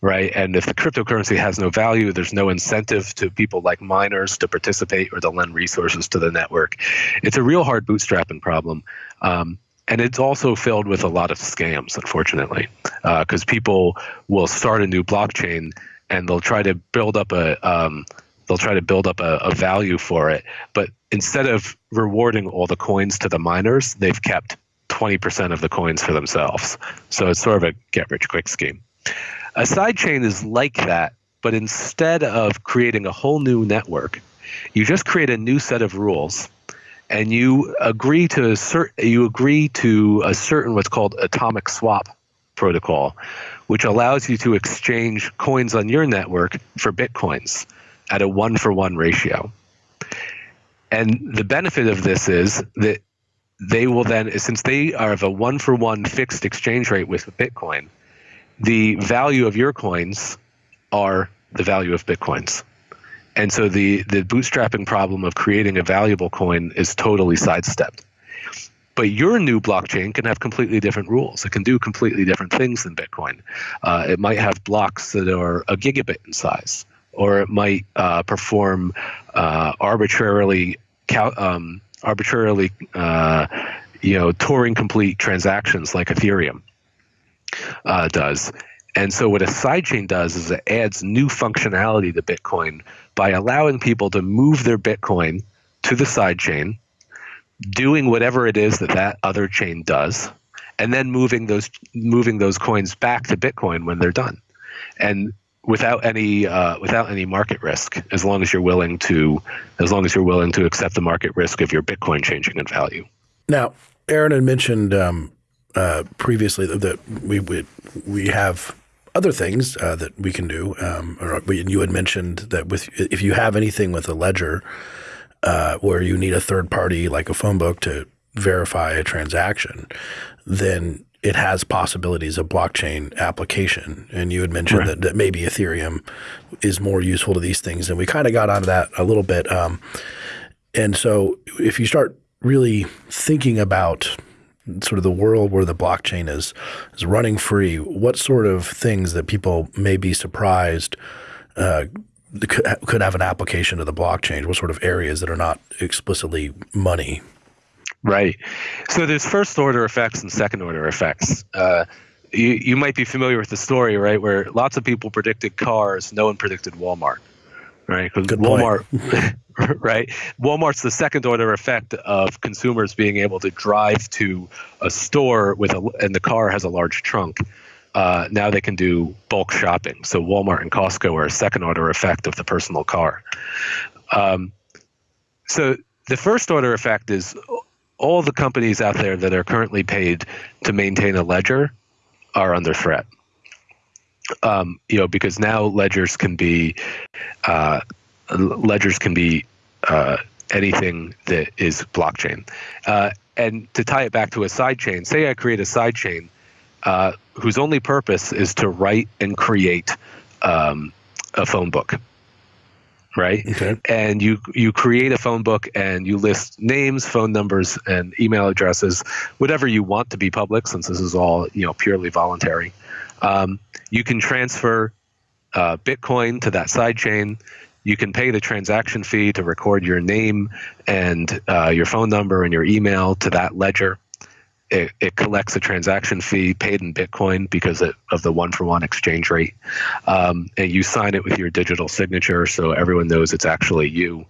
right? And if the cryptocurrency has no value, there's no incentive to people like miners to participate or to lend resources to the network. It's a real hard bootstrapping problem. Um, and it's also filled with a lot of scams, unfortunately, because uh, people will start a new blockchain and they'll try to build up a um, they'll try to build up a, a value for it. But instead of rewarding all the coins to the miners, they've kept 20% of the coins for themselves. So it's sort of a get rich quick scheme. A sidechain is like that, but instead of creating a whole new network, you just create a new set of rules and you agree to a certain you agree to a certain what's called atomic swap protocol, which allows you to exchange coins on your network for bitcoins at a one for one ratio. And the benefit of this is that they will then, since they are of a one for one fixed exchange rate with Bitcoin, the value of your coins are the value of Bitcoins. And so the, the bootstrapping problem of creating a valuable coin is totally sidestepped. But your new blockchain can have completely different rules. It can do completely different things than Bitcoin. Uh, it might have blocks that are a gigabit in size or it might uh, perform uh, arbitrarily um, arbitrarily uh, you know Turing complete transactions like Ethereum uh, does. And so what a sidechain does is it adds new functionality to Bitcoin by allowing people to move their Bitcoin to the sidechain, doing whatever it is that that other chain does, and then moving those moving those coins back to Bitcoin when they're done. And without any uh, without any market risk as long as you're willing to as long as you're willing to accept the market risk of your bitcoin changing in value. Now aaron had mentioned um, uh, previously that we would we have other things uh, that we can do um, or you had mentioned that with if you have anything with a ledger uh, where you need a third party like a phone book to verify a transaction then it has possibilities of blockchain application. And you had mentioned right. that, that, maybe Ethereum is more useful to these things. And we kind of got onto that a little bit. Um, and so if you start really thinking about sort of the world where the blockchain is is running free, what sort of things that people may be surprised uh, could, could have an application to the blockchain? What sort of areas that are not explicitly money? Right. So there's first order effects and second order effects. Uh, you, you might be familiar with the story, right, where lots of people predicted cars, no one predicted Walmart, right? Because Walmart, [laughs] right? Walmart's the second order effect of consumers being able to drive to a store with a, and the car has a large trunk. Uh, now they can do bulk shopping. So Walmart and Costco are a second order effect of the personal car. Um, so the first order effect is all the companies out there that are currently paid to maintain a ledger are under threat. Um, you know, because now ledgers can be uh, ledgers can be uh, anything that is blockchain. Uh, and to tie it back to a sidechain, say I create a sidechain uh, whose only purpose is to write and create um, a phone book right? Okay. And you you create a phone book and you list names, phone numbers, and email addresses, whatever you want to be public, since this is all you know purely voluntary. Um, you can transfer uh, Bitcoin to that sidechain. You can pay the transaction fee to record your name and uh, your phone number and your email to that ledger it, it collects a transaction fee paid in Bitcoin because it, of the one for one exchange rate. Um, and you sign it with your digital signature so everyone knows it's actually you.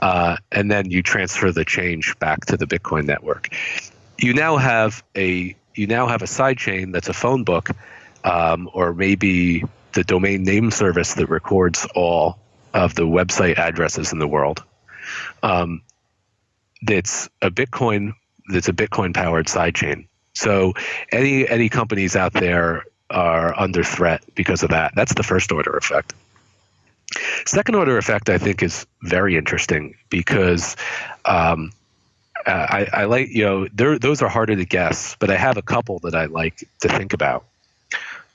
Uh, and then you transfer the change back to the Bitcoin network. You now have a you now have a sidechain that's a phone book, um, or maybe the domain name service that records all of the website addresses in the world. Um, that's a Bitcoin that's a Bitcoin powered sidechain. So any any companies out there are under threat because of that. That's the first order effect. Second order effect, I think, is very interesting because um, I, I, like you know those are harder to guess, but I have a couple that I like to think about.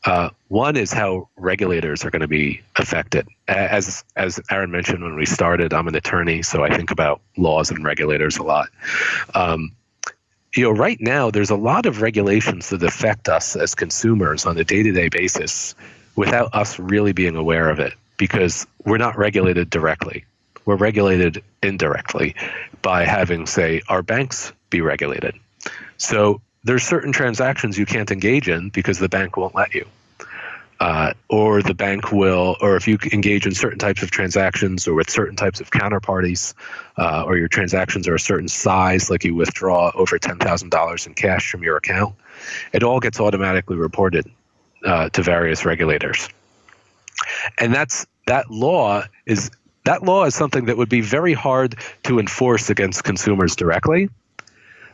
Uh, one is how regulators are going to be affected. As as Aaron mentioned when we started, I'm an attorney, so I think about laws and regulators a lot. Um, you know, right now there's a lot of regulations that affect us as consumers on a day-to-day basis without us really being aware of it because we're not regulated directly. We're regulated indirectly by having, say, our banks be regulated. So there's certain transactions you can't engage in because the bank won't let you uh, or the bank will, or if you engage in certain types of transactions or with certain types of counterparties, uh, or your transactions are a certain size, like you withdraw over $10,000 in cash from your account, it all gets automatically reported uh, to various regulators. And that's that law is that law is something that would be very hard to enforce against consumers directly,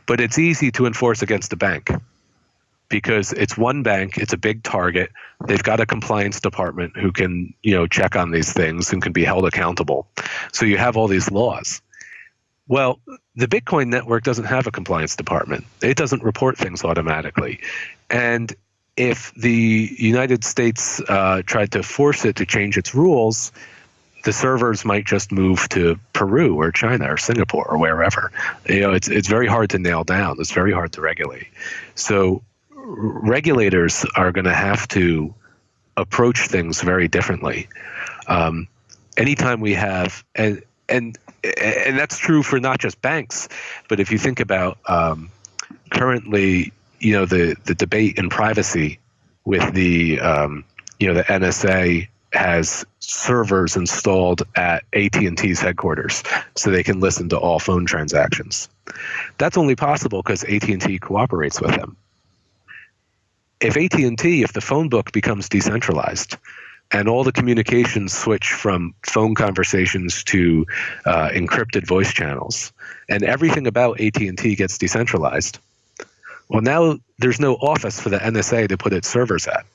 but it's easy to enforce against a bank because it's one bank, it's a big target. They've got a compliance department who can, you know, check on these things and can be held accountable. So you have all these laws. Well, the Bitcoin network doesn't have a compliance department. It doesn't report things automatically. And if the United States uh, tried to force it to change its rules, the servers might just move to Peru or China or Singapore or wherever. You know, it's it's very hard to nail down. It's very hard to regulate. So regulators are going to have to approach things very differently. Um, anytime we have and and and that's true for not just banks, but if you think about um, currently, you know, the the debate in privacy with the um, you know the NSA has servers installed at AT&T's headquarters so they can listen to all phone transactions. That's only possible because AT&T cooperates with them if AT&T, if the phone book becomes decentralized, and all the communications switch from phone conversations to uh, encrypted voice channels, and everything about AT&T gets decentralized. Well, now there's no office for the NSA to put its servers at,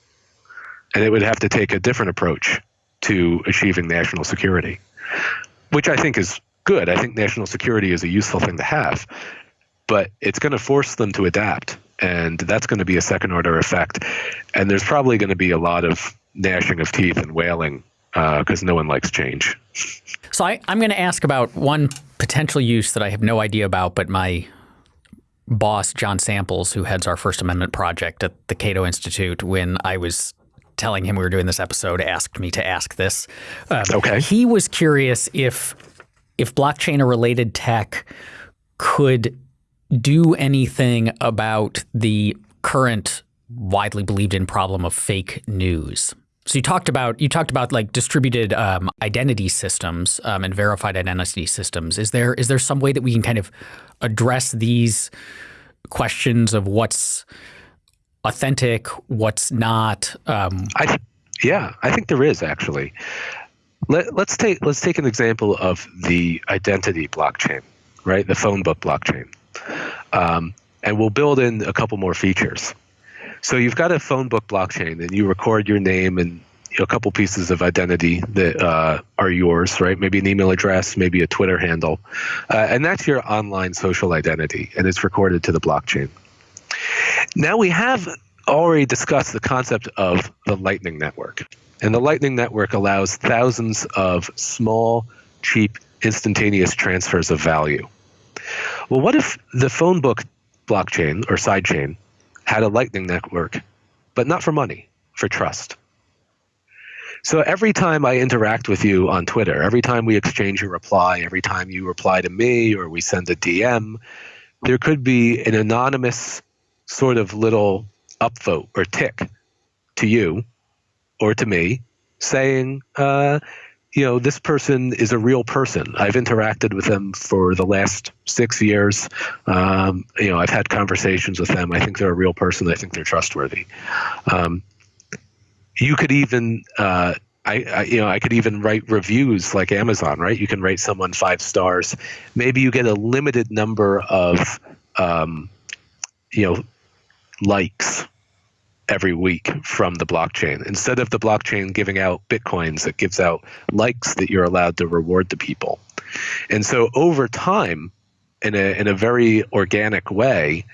and it would have to take a different approach to achieving national security, which I think is good. I think national security is a useful thing to have, but it's going to force them to adapt and that's going to be a second order effect. And there's probably going to be a lot of gnashing of teeth and wailing because uh, no one likes change. So I, am going to ask about one potential use that I have no idea about, but my boss, John Samples, who heads our First Amendment project at the Cato Institute, when I was telling him we were doing this episode, asked me to ask this. Um, okay. He was curious if if blockchain or related tech could do anything about the current widely believed in problem of fake news. So you talked about you talked about like distributed um, identity systems um, and verified identity systems. Is there is there some way that we can kind of address these questions of what's authentic, what's not? Um, I yeah, I think there is actually. Let, let's take let's take an example of the identity blockchain, right? The phone book blockchain, um, and we'll build in a couple more features. So you've got a phone book blockchain, and you record your name and a couple pieces of identity that uh, are yours, right? Maybe an email address, maybe a Twitter handle, uh, and that's your online social identity, and it's recorded to the blockchain. Now we have already discussed the concept of the Lightning Network. And the Lightning Network allows thousands of small, cheap, instantaneous transfers of value. Well, what if the phone book blockchain or sidechain had a Lightning Network, but not for money, for trust? So every time I interact with you on Twitter, every time we exchange a reply, every time you reply to me or we send a DM, there could be an anonymous sort of little upvote or tick to you or to me saying, uh, you know, this person is a real person. I've interacted with them for the last six years. Um, you know, I've had conversations with them. I think they're a real person. I think they're trustworthy. Um, you could even, uh, I, I, you know, I could even write reviews like Amazon, right? You can rate someone five stars. Maybe you get a limited number of, um, you know, likes every week from the blockchain. Instead of the blockchain giving out bitcoins, it gives out likes that you're allowed to reward the people. And so over time, in a in a very organic way,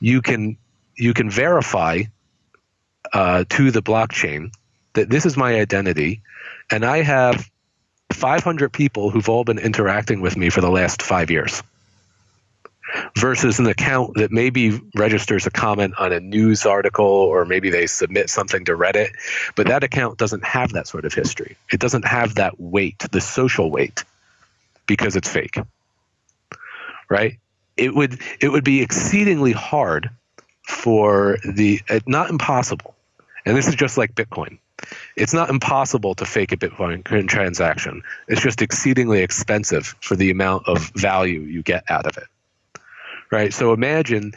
you can you can verify uh, to the blockchain that this is my identity, and I have 500 people who've all been interacting with me for the last five years versus an account that maybe registers a comment on a news article or maybe they submit something to Reddit, but that account doesn't have that sort of history. It doesn't have that weight, the social weight, because it's fake. Right? It would it would be exceedingly hard for the not impossible. And this is just like Bitcoin. It's not impossible to fake a Bitcoin transaction. It's just exceedingly expensive for the amount of value you get out of it right? So imagine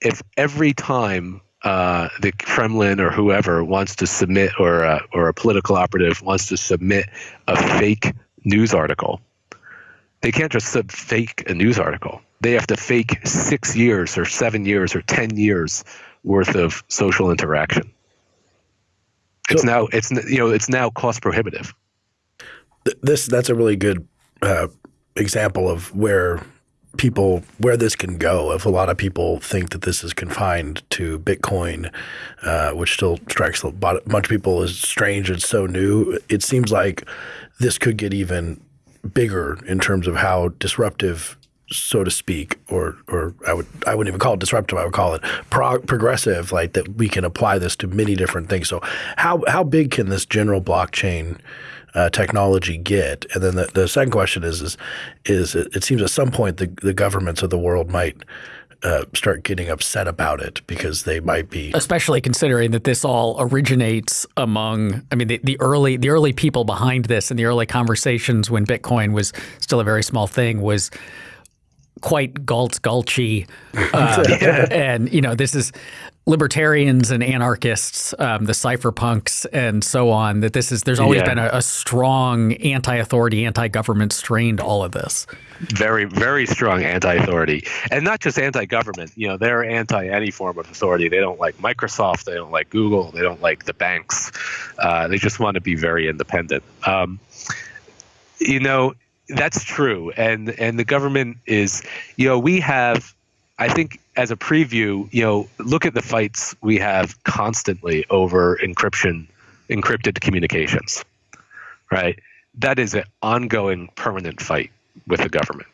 if every time uh, the Kremlin or whoever wants to submit, or a, or a political operative wants to submit a fake news article, they can't just sub fake a news article. They have to fake six years or seven years or ten years worth of social interaction. It's so, now it's you know it's now cost prohibitive. This that's a really good uh, example of where people where this can go if a lot of people think that this is confined to Bitcoin, uh, which still strikes a bunch of people as strange and so new. It seems like this could get even bigger in terms of how disruptive so to speak, or or I would I wouldn't even call it disruptive. I would call it prog progressive, like that we can apply this to many different things. So how how big can this general blockchain uh, technology get? And then the, the second question is is is it, it seems at some point the the governments of the world might uh, start getting upset about it because they might be especially considering that this all originates among I mean the, the early the early people behind this and the early conversations when Bitcoin was still a very small thing was quite Galt's Gulchy. Uh, [laughs] and, you know, this is libertarians and anarchists, um, the cypherpunks and so on, that this is, there's always yeah. been a, a strong anti-authority, anti-government strain to all of this. Very, very strong anti-authority. And not just anti-government, you know, they're anti any form of authority. They don't like Microsoft. They don't like Google. They don't like the banks. Uh, they just want to be very independent. Um, you know, that's true, and and the government is, you know, we have, I think, as a preview, you know, look at the fights we have constantly over encryption, encrypted communications, right? That is an ongoing, permanent fight with the government,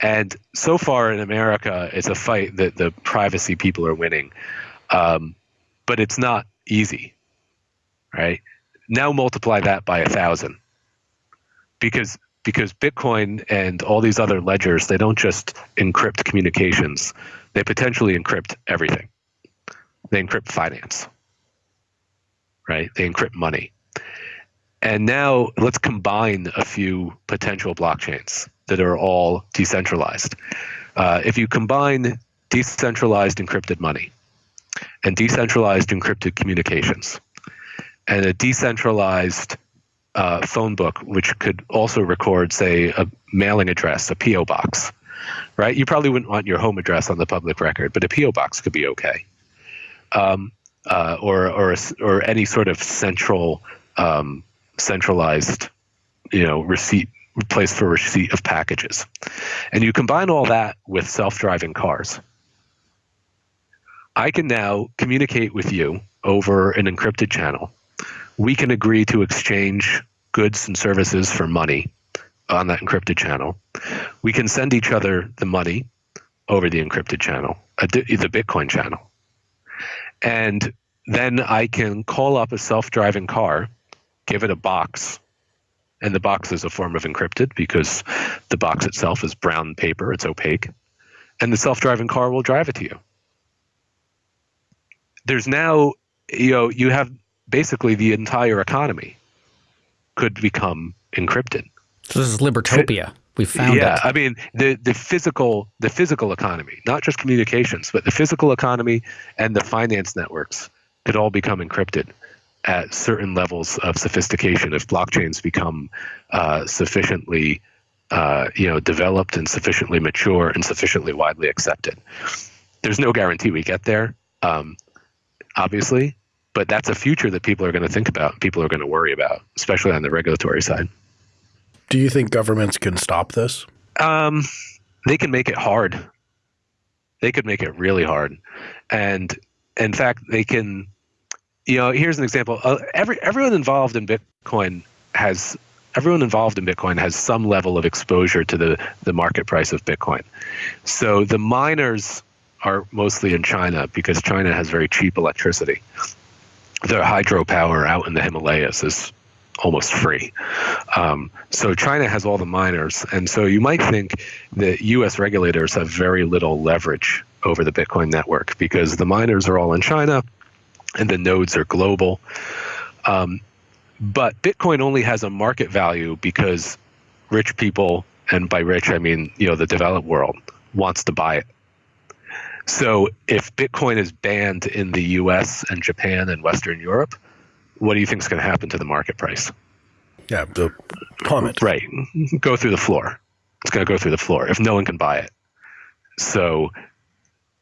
And so far in America, it's a fight that the privacy people are winning, um, but it's not easy, right? Now multiply that by a thousand, because because Bitcoin and all these other ledgers, they don't just encrypt communications; they potentially encrypt everything. They encrypt finance, right? They encrypt money. And now let's combine a few potential blockchains that are all decentralized. Uh, if you combine decentralized encrypted money and decentralized encrypted communications and a decentralized uh, phone book, which could also record, say, a mailing address, a P.O. box, right? You probably wouldn't want your home address on the public record, but a P.O. box could be okay. Um, uh, or, or, or any sort of central um, centralized, you know, receipt place for receipt of packages. And you combine all that with self-driving cars. I can now communicate with you over an encrypted channel. We can agree to exchange goods and services for money on that encrypted channel. We can send each other the money over the encrypted channel, uh, the Bitcoin channel. And then I can call up a self-driving car give it a box, and the box is a form of encrypted because the box itself is brown paper, it's opaque, and the self driving car will drive it to you. There's now, you know, you have basically the entire economy could become encrypted. So this is libertopia. We found yeah, it. I mean the the physical the physical economy, not just communications, but the physical economy and the finance networks could all become encrypted at certain levels of sophistication if blockchains become uh, sufficiently uh, you know developed and sufficiently mature and sufficiently widely accepted there's no guarantee we get there um, obviously but that's a future that people are going to think about people are going to worry about especially on the regulatory side do you think governments can stop this um, they can make it hard they could make it really hard and in fact they can you know, here's an example. Uh, every everyone involved in Bitcoin has everyone involved in Bitcoin has some level of exposure to the the market price of Bitcoin. So the miners are mostly in China because China has very cheap electricity. The hydropower out in the Himalayas is almost free. Um, so China has all the miners, and so you might think that U.S. regulators have very little leverage over the Bitcoin network because the miners are all in China and the nodes are global. Um, but Bitcoin only has a market value because rich people, and by rich I mean you know the developed world, wants to buy it. So if Bitcoin is banned in the U.S. and Japan and Western Europe, what do you think is going to happen to the market price? Yeah, the plummet. Right, go through the floor. It's going to go through the floor if no one can buy it. So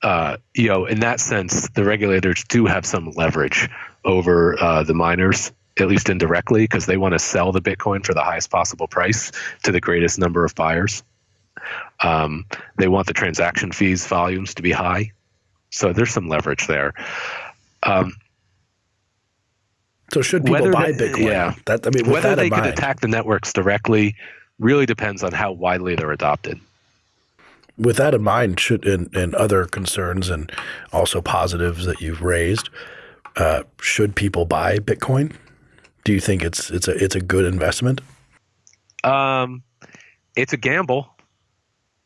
uh, you know, in that sense, the regulators do have some leverage over uh, the miners, at least indirectly, because they want to sell the Bitcoin for the highest possible price to the greatest number of buyers. Um, they want the transaction fees volumes to be high, so there's some leverage there. Um, so should people buy they, Bitcoin? Yeah, that, I mean, whether they can attack the networks directly really depends on how widely they're adopted with that in mind, should and, and other concerns and also positives that you've raised, uh, should people buy Bitcoin? Do you think it's it's a it's a good investment? Um, it's a gamble,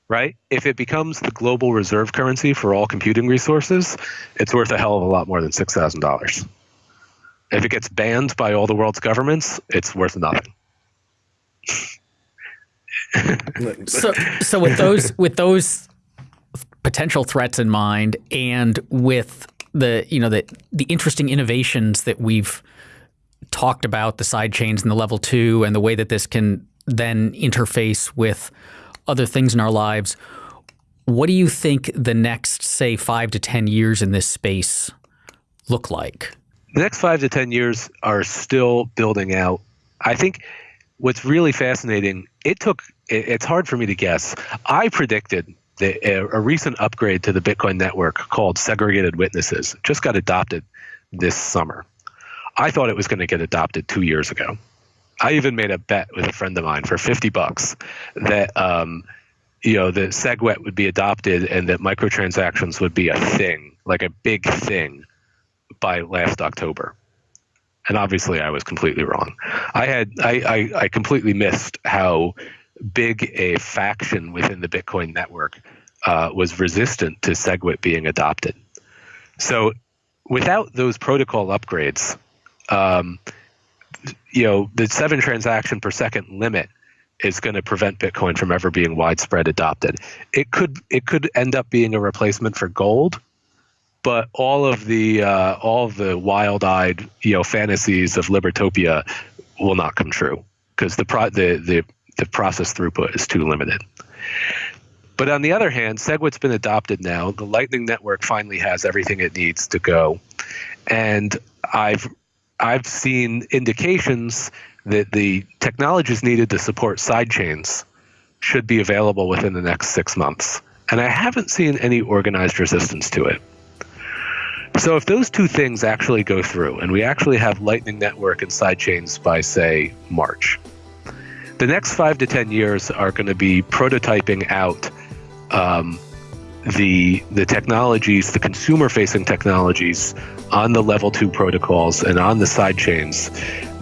right? If it becomes the global reserve currency for all computing resources, it's worth a hell of a lot more than six thousand dollars. If it gets banned by all the world's governments, it's worth nothing so, so with those with those potential threats in mind, and with the you know the the interesting innovations that we've talked about, the side chains and the level two, and the way that this can then interface with other things in our lives. What do you think the next, say, five to ten years in this space look like? The next five to ten years are still building out. I think what's really fascinating. It took it's hard for me to guess. I predicted that a, recent upgrade to the Bitcoin network called segregated witnesses just got adopted this summer. I thought it was going to get adopted two years ago. I even made a bet with a friend of mine for 50 bucks that um, you know, that SegWit would be adopted and that microtransactions would be a thing, like a big thing, by last October. And obviously, I was completely wrong. I had I, I, I completely missed how big a faction within the Bitcoin network uh, was resistant to SegWit being adopted. So, without those protocol upgrades, um, you know, the seven transaction per second limit is going to prevent Bitcoin from ever being widespread adopted. It could it could end up being a replacement for gold, but all of the uh, all of the wild-eyed you know fantasies of libertopia will not come true because the pro- the the the process throughput is too limited. But on the other hand, SegWit's been adopted now. The Lightning Network finally has everything it needs to go, and I've I've seen indications that the technologies needed to support sidechains should be available within the next six months. And I haven't seen any organized resistance to it. So if those two things actually go through and we actually have Lightning Network and sidechains by, say, March, the next five to 10 years are going to be prototyping out um, the the technologies, the consumer facing technologies on the level two protocols and on the side chains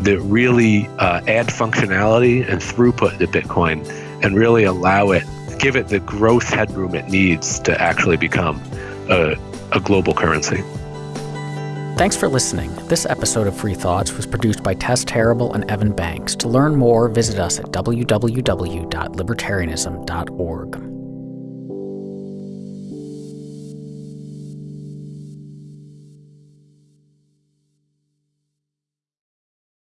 that really uh, add functionality and throughput to Bitcoin and really allow it, give it the growth headroom it needs to actually become a, a global currency. Thanks for listening. This episode of Free Thoughts was produced by Tess Terrible and Evan Banks. To learn more, visit us at www.libertarianism.org.